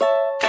you